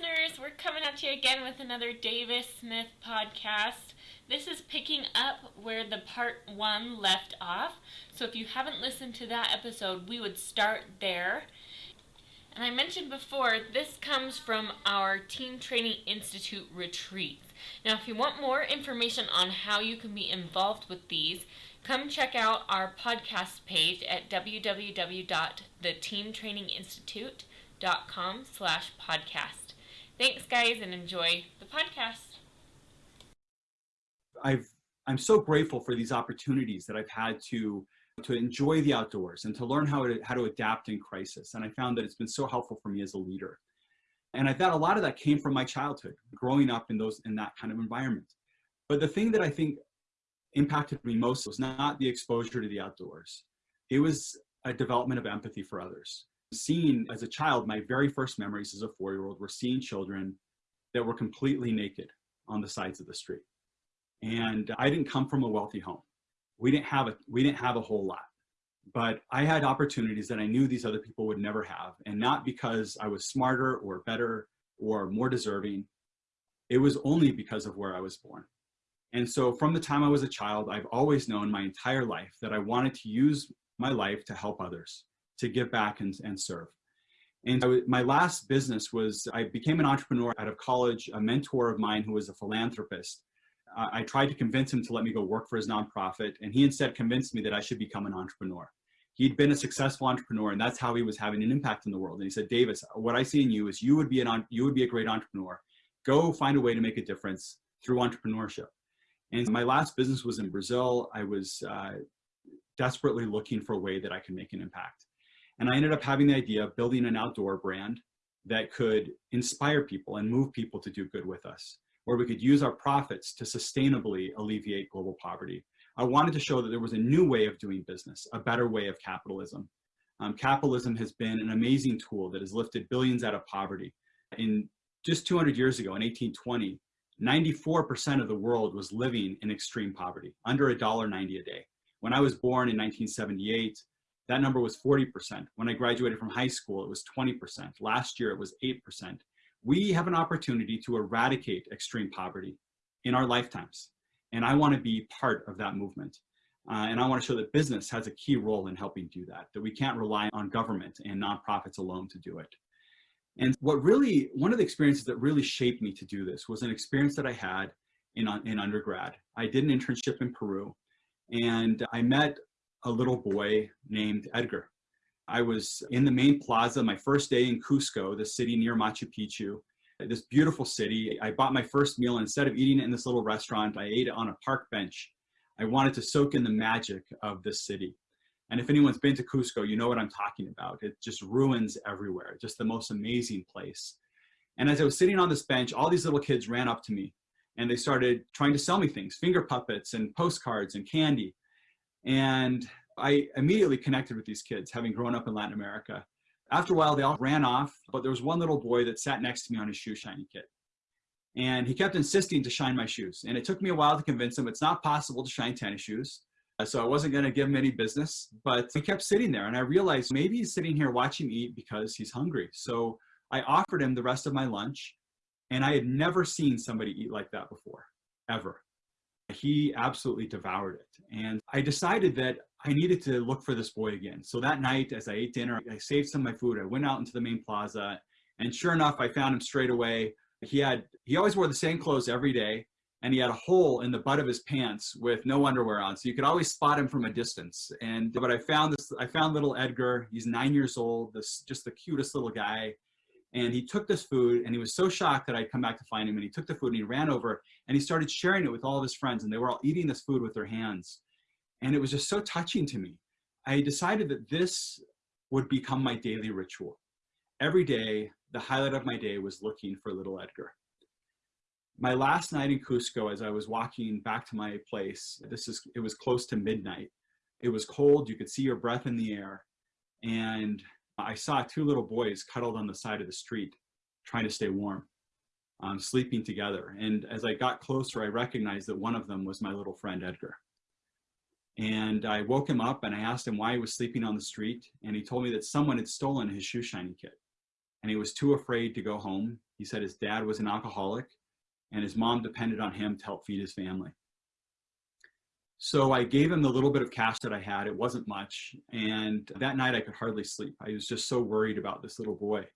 listeners. We're coming at you again with another Davis Smith podcast. This is picking up where the part one left off. So if you haven't listened to that episode, we would start there. And I mentioned before, this comes from our Team Training Institute retreats. Now, if you want more information on how you can be involved with these, come check out our podcast page at www.theteamtraininginstitute.com slash podcast. Thanks, guys, and enjoy the podcast. I've I'm so grateful for these opportunities that I've had to to enjoy the outdoors and to learn how to how to adapt in crisis. And I found that it's been so helpful for me as a leader. And I thought a lot of that came from my childhood, growing up in those in that kind of environment. But the thing that I think impacted me most was not the exposure to the outdoors. It was a development of empathy for others seeing as a child, my very first memories as a four-year-old were seeing children that were completely naked on the sides of the street. And I didn't come from a wealthy home. We didn't have a, we didn't have a whole lot, but I had opportunities that I knew these other people would never have. And not because I was smarter or better or more deserving. It was only because of where I was born. And so from the time I was a child, I've always known my entire life that I wanted to use my life to help others to give back and, and serve. And so my last business was, I became an entrepreneur out of college, a mentor of mine who was a philanthropist. Uh, I tried to convince him to let me go work for his nonprofit, and he instead convinced me that I should become an entrepreneur. He'd been a successful entrepreneur, and that's how he was having an impact in the world. And he said, Davis, what I see in you is you would be, an, you would be a great entrepreneur. Go find a way to make a difference through entrepreneurship. And my last business was in Brazil. I was uh, desperately looking for a way that I could make an impact. And I ended up having the idea of building an outdoor brand that could inspire people and move people to do good with us, where we could use our profits to sustainably alleviate global poverty. I wanted to show that there was a new way of doing business, a better way of capitalism. Um, capitalism has been an amazing tool that has lifted billions out of poverty. In just 200 years ago, in 1820, 94% of the world was living in extreme poverty, under $1.90 a day. When I was born in 1978, that number was 40%. When I graduated from high school, it was 20%. Last year, it was 8%. We have an opportunity to eradicate extreme poverty in our lifetimes. And I want to be part of that movement. Uh, and I want to show that business has a key role in helping do that, that we can't rely on government and nonprofits alone to do it. And what really, one of the experiences that really shaped me to do this was an experience that I had in, in undergrad. I did an internship in Peru and I met a little boy named Edgar. I was in the main plaza my first day in Cusco, the city near Machu Picchu, this beautiful city. I bought my first meal instead of eating it in this little restaurant, I ate it on a park bench. I wanted to soak in the magic of this city. And if anyone's been to Cusco, you know what I'm talking about. It just ruins everywhere, just the most amazing place. And as I was sitting on this bench, all these little kids ran up to me and they started trying to sell me things, finger puppets and postcards and candy. And I immediately connected with these kids, having grown up in Latin America. After a while, they all ran off, but there was one little boy that sat next to me on his shoe shining kit. And he kept insisting to shine my shoes. And it took me a while to convince him it's not possible to shine tennis shoes. Uh, so I wasn't going to give him any business, but he kept sitting there. And I realized maybe he's sitting here watching me eat because he's hungry. So I offered him the rest of my lunch. And I had never seen somebody eat like that before, ever he absolutely devoured it. And I decided that I needed to look for this boy again. So that night, as I ate dinner, I saved some of my food. I went out into the main plaza, and sure enough, I found him straight away. He had he always wore the same clothes every day, and he had a hole in the butt of his pants with no underwear on, so you could always spot him from a distance. And but I found this, I found little Edgar. He's nine years old. This just the cutest little guy. And he took this food and he was so shocked that I'd come back to find him and he took the food and he ran over and he started sharing it with all of his friends and they were all eating this food with their hands. And it was just so touching to me. I decided that this would become my daily ritual. Every day, the highlight of my day was looking for little Edgar. My last night in Cusco, as I was walking back to my place, this is, it was close to midnight. It was cold, you could see your breath in the air. And I saw two little boys cuddled on the side of the street trying to stay warm, um, sleeping together. And as I got closer, I recognized that one of them was my little friend, Edgar. And I woke him up and I asked him why he was sleeping on the street. And he told me that someone had stolen his shoe shining kit. and he was too afraid to go home. He said his dad was an alcoholic and his mom depended on him to help feed his family. So I gave him the little bit of cash that I had. It wasn't much. And that night I could hardly sleep. I was just so worried about this little boy.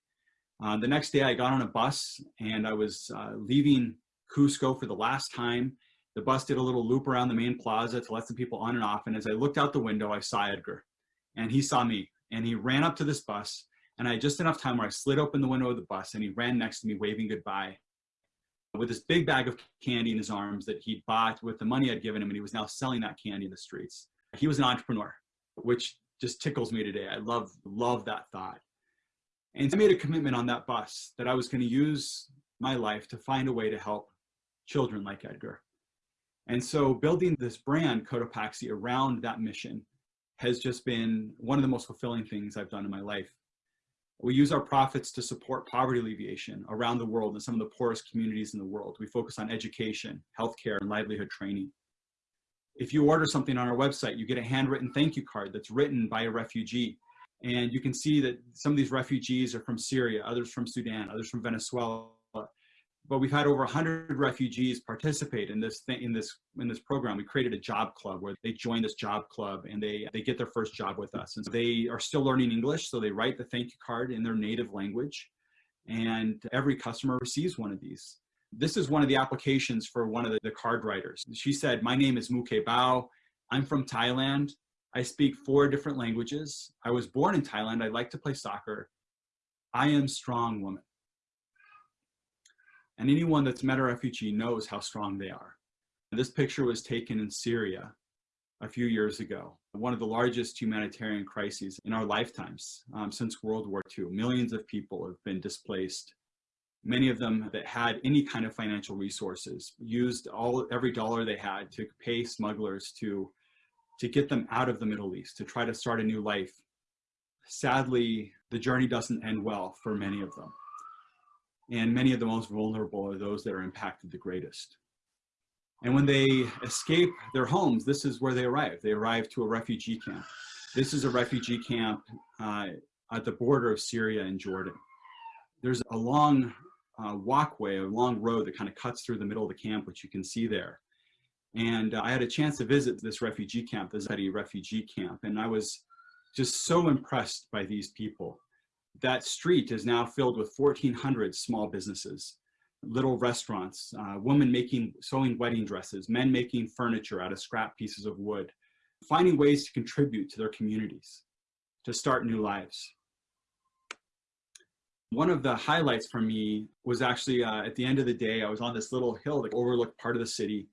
Uh, the next day I got on a bus and I was uh, leaving Cusco for the last time. The bus did a little loop around the main plaza to let some people on and off. And as I looked out the window, I saw Edgar and he saw me and he ran up to this bus and I had just enough time where I slid open the window of the bus and he ran next to me waving goodbye with this big bag of candy in his arms that he'd bought with the money I'd given him and he was now selling that candy in the streets. He was an entrepreneur, which just tickles me today. I love, love that thought. And I made a commitment on that bus that I was gonna use my life to find a way to help children like Edgar. And so building this brand, Cotopaxi, around that mission has just been one of the most fulfilling things I've done in my life. We use our profits to support poverty alleviation around the world in some of the poorest communities in the world. We focus on education, healthcare, and livelihood training. If you order something on our website, you get a handwritten thank you card that's written by a refugee. And you can see that some of these refugees are from Syria, others from Sudan, others from Venezuela, but we've had over 100 refugees participate in this thing, in this in this program. We created a job club where they join this job club and they they get their first job with us. And they are still learning English, so they write the thank you card in their native language, and every customer receives one of these. This is one of the applications for one of the, the card writers. She said, "My name is Muke Bao. I'm from Thailand. I speak four different languages. I was born in Thailand. I like to play soccer. I am strong woman." And anyone that's met a refugee knows how strong they are. This picture was taken in Syria a few years ago, one of the largest humanitarian crises in our lifetimes um, since World War II. Millions of people have been displaced. Many of them that had any kind of financial resources used all every dollar they had to pay smugglers to, to get them out of the Middle East, to try to start a new life. Sadly, the journey doesn't end well for many of them and many of the most vulnerable are those that are impacted the greatest. And when they escape their homes, this is where they arrive. They arrive to a refugee camp. This is a refugee camp uh, at the border of Syria and Jordan. There's a long uh, walkway, a long road that kind of cuts through the middle of the camp, which you can see there. And uh, I had a chance to visit this refugee camp, the Zaatari refugee camp, and I was just so impressed by these people that street is now filled with 1,400 small businesses, little restaurants, uh, women making, sewing wedding dresses, men making furniture out of scrap pieces of wood, finding ways to contribute to their communities, to start new lives. One of the highlights for me was actually uh, at the end of the day, I was on this little hill that overlooked part of the city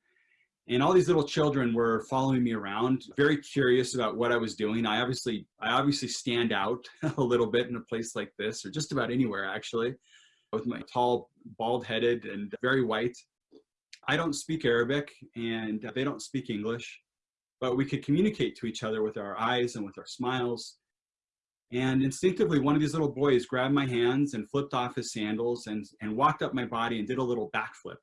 and all these little children were following me around very curious about what i was doing. I obviously i obviously stand out a little bit in a place like this or just about anywhere actually with my tall bald headed and very white. I don't speak arabic and they don't speak english but we could communicate to each other with our eyes and with our smiles. And instinctively one of these little boys grabbed my hands and flipped off his sandals and and walked up my body and did a little backflip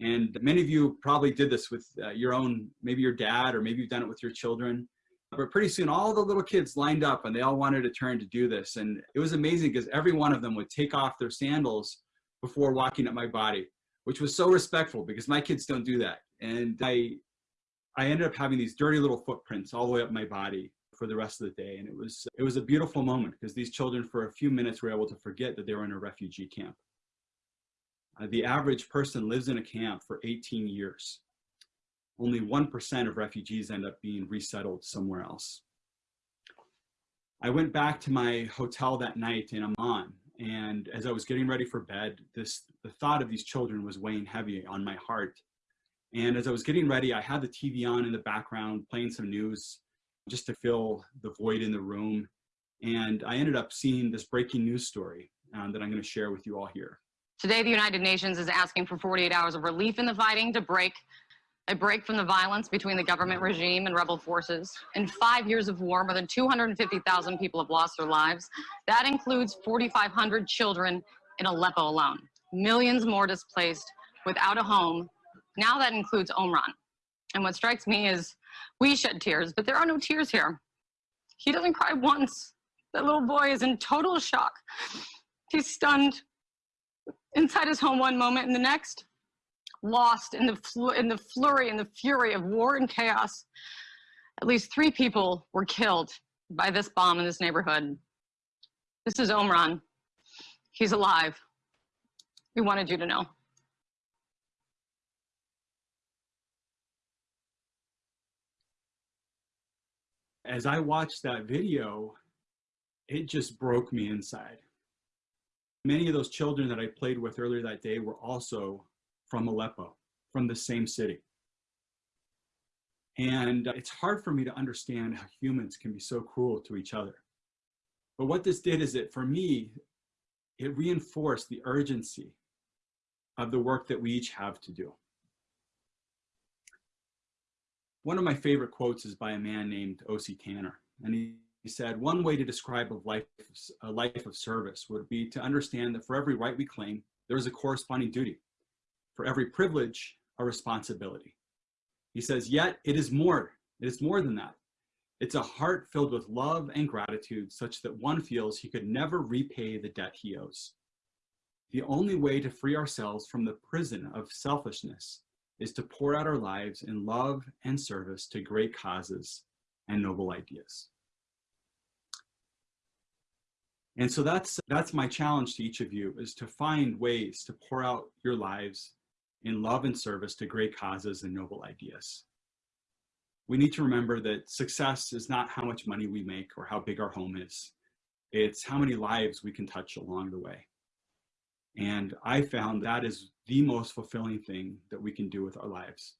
and many of you probably did this with uh, your own, maybe your dad, or maybe you've done it with your children. But pretty soon all the little kids lined up and they all wanted a turn to do this. And it was amazing because every one of them would take off their sandals before walking up my body, which was so respectful because my kids don't do that. And I, I ended up having these dirty little footprints all the way up my body for the rest of the day. And it was, it was a beautiful moment because these children for a few minutes were able to forget that they were in a refugee camp. Uh, the average person lives in a camp for 18 years. Only 1% of refugees end up being resettled somewhere else. I went back to my hotel that night in Amman, and as I was getting ready for bed, this the thought of these children was weighing heavy on my heart. And as I was getting ready, I had the TV on in the background, playing some news, just to fill the void in the room. And I ended up seeing this breaking news story um, that I'm going to share with you all here. Today, the United Nations is asking for 48 hours of relief in the fighting to break a break from the violence between the government regime and rebel forces. In five years of war, more than 250,000 people have lost their lives. That includes 4,500 children in Aleppo alone. Millions more displaced without a home. Now that includes Omran. And what strikes me is we shed tears, but there are no tears here. He doesn't cry once. That little boy is in total shock. He's stunned inside his home one moment and the next, lost in the, in the flurry and the fury of war and chaos. At least three people were killed by this bomb in this neighborhood. This is Omran. He's alive. We wanted you to know. As I watched that video, it just broke me inside. Many of those children that I played with earlier that day were also from Aleppo, from the same city. And it's hard for me to understand how humans can be so cruel to each other. But what this did is that for me, it reinforced the urgency of the work that we each have to do. One of my favorite quotes is by a man named O.C. Tanner. And he, said, one way to describe a life, a life of service would be to understand that for every right we claim, there is a corresponding duty. For every privilege, a responsibility. He says, yet it is more, it is more than that. It's a heart filled with love and gratitude such that one feels he could never repay the debt he owes. The only way to free ourselves from the prison of selfishness is to pour out our lives in love and service to great causes and noble ideas. And so that's, that's my challenge to each of you is to find ways to pour out your lives in love and service to great causes and noble ideas. We need to remember that success is not how much money we make or how big our home is. It's how many lives we can touch along the way. And I found that is the most fulfilling thing that we can do with our lives.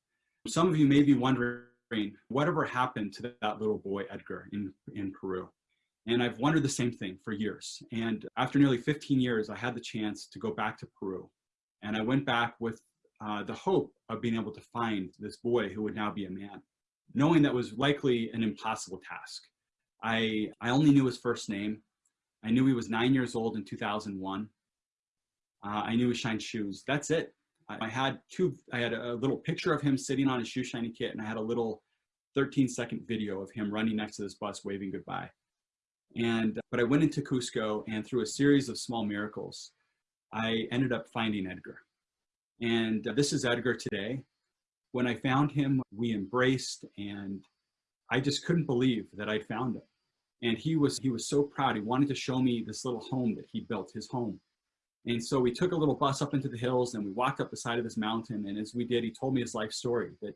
Some of you may be wondering, whatever happened to that little boy, Edgar, in, in Peru? And I've wondered the same thing for years. And after nearly 15 years, I had the chance to go back to Peru. And I went back with uh, the hope of being able to find this boy who would now be a man, knowing that was likely an impossible task. I, I only knew his first name. I knew he was nine years old in 2001. Uh, I knew he shined shoes. That's it. I, I, had two, I had a little picture of him sitting on his shoe shining kit and I had a little 13 second video of him running next to this bus waving goodbye. And, but I went into Cusco and through a series of small miracles, I ended up finding Edgar. And uh, this is Edgar today. When I found him, we embraced and I just couldn't believe that I'd found him. And he was, he was so proud. He wanted to show me this little home that he built, his home. And so we took a little bus up into the hills and we walked up the side of this mountain. And as we did, he told me his life story that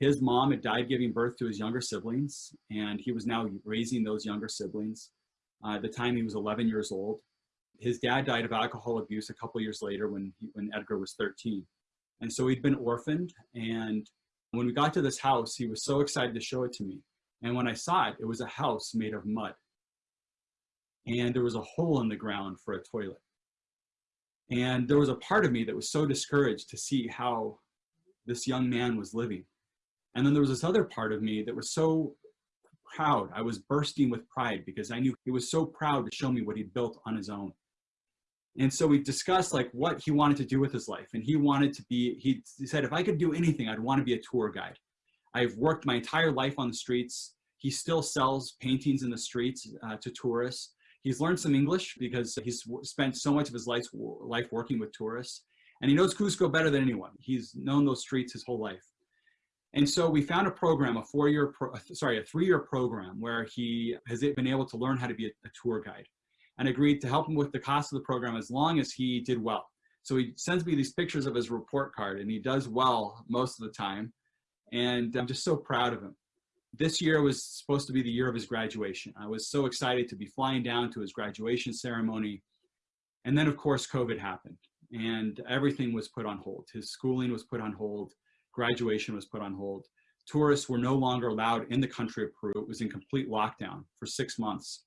his mom had died giving birth to his younger siblings. And he was now raising those younger siblings. Uh, at the time he was 11 years old. His dad died of alcohol abuse a couple years later when, he, when Edgar was 13. And so he'd been orphaned. And when we got to this house, he was so excited to show it to me. And when I saw it, it was a house made of mud. And there was a hole in the ground for a toilet. And there was a part of me that was so discouraged to see how this young man was living. And then there was this other part of me that was so proud. I was bursting with pride because I knew he was so proud to show me what he'd built on his own. And so we discussed like what he wanted to do with his life. And he wanted to be, he said, if I could do anything, I'd want to be a tour guide. I've worked my entire life on the streets. He still sells paintings in the streets uh, to tourists. He's learned some English because he's spent so much of his life, life working with tourists. And he knows Cusco better than anyone. He's known those streets his whole life. And so we found a program, a four-year, sorry, a three-year program where he has been able to learn how to be a, a tour guide and agreed to help him with the cost of the program as long as he did well. So he sends me these pictures of his report card and he does well most of the time. And I'm just so proud of him. This year was supposed to be the year of his graduation. I was so excited to be flying down to his graduation ceremony. And then of course, COVID happened and everything was put on hold. His schooling was put on hold. Graduation was put on hold. Tourists were no longer allowed in the country of Peru. It was in complete lockdown for six months.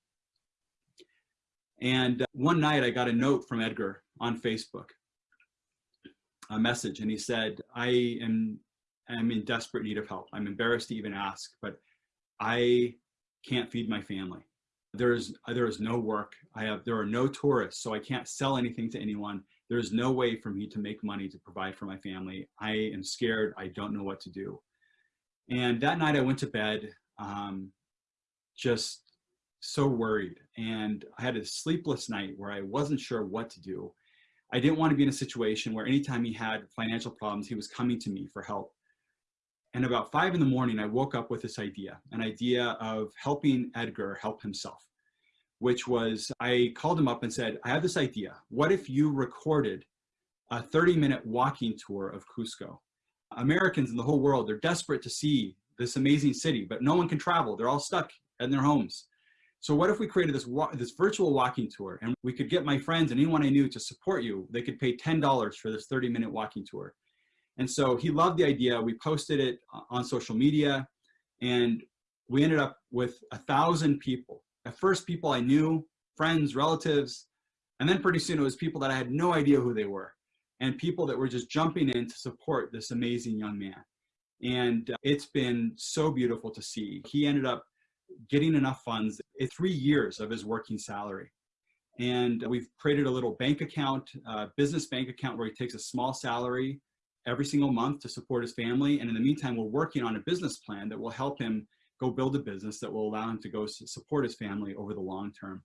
And uh, one night I got a note from Edgar on Facebook, a message, and he said, I am, am in desperate need of help. I'm embarrassed to even ask, but I can't feed my family. There's, there is no work. I have, there are no tourists, so I can't sell anything to anyone. There's no way for me to make money to provide for my family. I am scared. I don't know what to do. And that night I went to bed, um, just so worried and I had a sleepless night where I wasn't sure what to do. I didn't want to be in a situation where anytime he had financial problems, he was coming to me for help. And about five in the morning, I woke up with this idea, an idea of helping Edgar help himself, which was I called him up and said, I have this idea. What if you recorded a 30 minute walking tour of Cusco? Americans in the whole world, they're desperate to see this amazing city, but no one can travel. They're all stuck in their homes. So what if we created this, this virtual walking tour and we could get my friends and anyone I knew to support you, they could pay $10 for this 30 minute walking tour. And so he loved the idea. We posted it on social media and we ended up with a thousand people. At first people I knew, friends, relatives, and then pretty soon it was people that I had no idea who they were and people that were just jumping in to support this amazing young man. And uh, it's been so beautiful to see. He ended up getting enough funds in three years of his working salary. And we've created a little bank account, uh, business bank account where he takes a small salary every single month to support his family. And in the meantime, we're working on a business plan that will help him go build a business that will allow him to go support his family over the long term.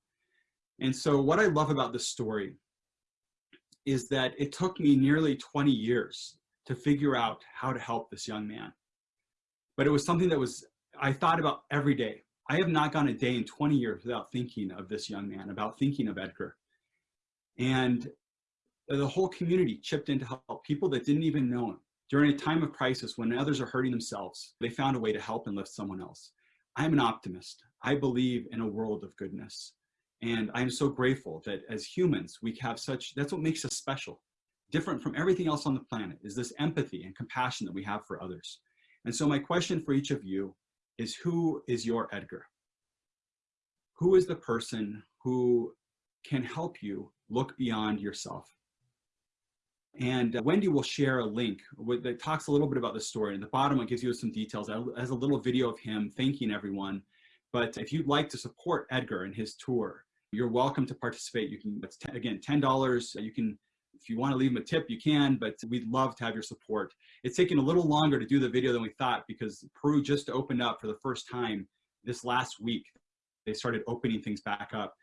And so what I love about this story is that it took me nearly 20 years to figure out how to help this young man. But it was something that was, I thought about every day. I have not gone a day in 20 years without thinking of this young man, about thinking of Edgar. And the whole community chipped in to help people that didn't even know him. During a time of crisis, when others are hurting themselves, they found a way to help and lift someone else. I'm an optimist. I believe in a world of goodness. And I'm so grateful that as humans, we have such, that's what makes us special. Different from everything else on the planet is this empathy and compassion that we have for others. And so my question for each of you is who is your Edgar? Who is the person who can help you look beyond yourself? And uh, Wendy will share a link that talks a little bit about the story. And the bottom, it gives you some details. It has a little video of him thanking everyone. But if you'd like to support Edgar and his tour, you're welcome to participate. You can, again, $10. You can, if you want to leave him a tip, you can, but we'd love to have your support. It's taken a little longer to do the video than we thought because Peru just opened up for the first time this last week. They started opening things back up.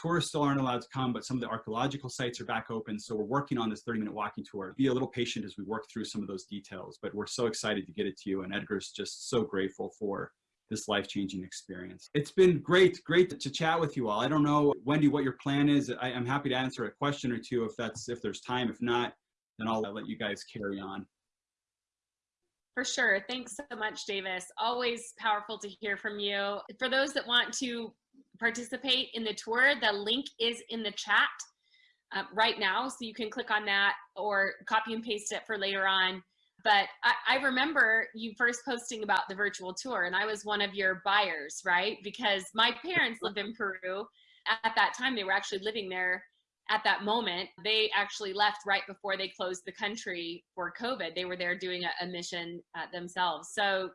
Tourists still aren't allowed to come, but some of the archaeological sites are back open. So we're working on this 30 minute walking tour. Be a little patient as we work through some of those details, but we're so excited to get it to you. And Edgar's just so grateful for this life-changing experience. It's been great, great to chat with you all. I don't know, Wendy, what your plan is. I, am happy to answer a question or two if that's if there's time. If not, then I'll let you guys carry on. For sure. Thanks so much, Davis. Always powerful to hear from you. For those that want to participate in the tour, the link is in the chat uh, right now. So you can click on that or copy and paste it for later on. But I, I, remember you first posting about the virtual tour and I was one of your buyers, right? Because my parents lived in Peru. At that time, they were actually living there at that moment. They actually left right before they closed the country for COVID. They were there doing a, a mission uh, themselves. So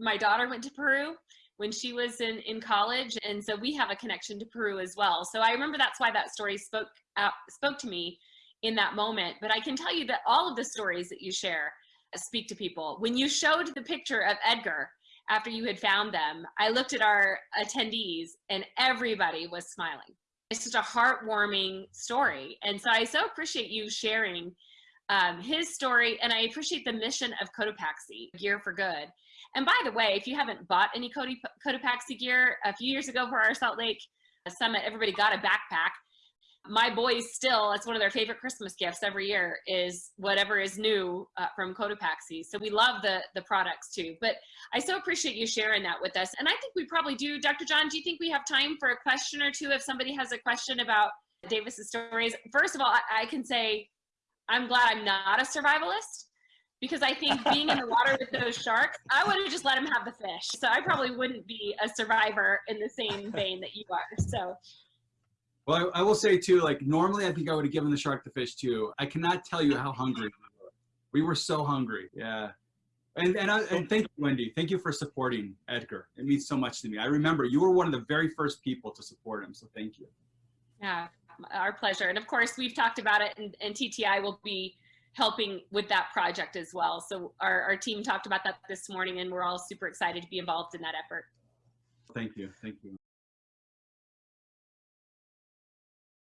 my daughter went to Peru when she was in, in college. And so we have a connection to Peru as well. So I remember that's why that story spoke, out, spoke to me in that moment. But I can tell you that all of the stories that you share speak to people. When you showed the picture of Edgar after you had found them, I looked at our attendees and everybody was smiling. It's such a heartwarming story. And so I so appreciate you sharing um, his story and I appreciate the mission of Cotopaxi, Gear for Good. And by the way, if you haven't bought any Cody, Cotopaxi gear, a few years ago for our Salt Lake Summit, everybody got a backpack. My boys still, it's one of their favorite Christmas gifts every year is whatever is new uh, from Cotopaxi. So we love the, the products too. But I so appreciate you sharing that with us. And I think we probably do. Dr. John, do you think we have time for a question or two if somebody has a question about Davis's stories? First of all, I, I can say I'm glad I'm not a survivalist because I think being in the water with those sharks, I would have just let them have the fish. So I probably wouldn't be a survivor in the same vein that you are. So. Well, I, I will say too, like normally I think I would have given the shark the fish too. I cannot tell you how hungry we were. We were so hungry. Yeah. And, and, I, and thank you, Wendy. Thank you for supporting Edgar. It means so much to me. I remember you were one of the very first people to support him. So thank you. Yeah, our pleasure. And of course, we've talked about it and, and TTI will be helping with that project as well. So our, our team talked about that this morning and we're all super excited to be involved in that effort. Thank you. Thank you.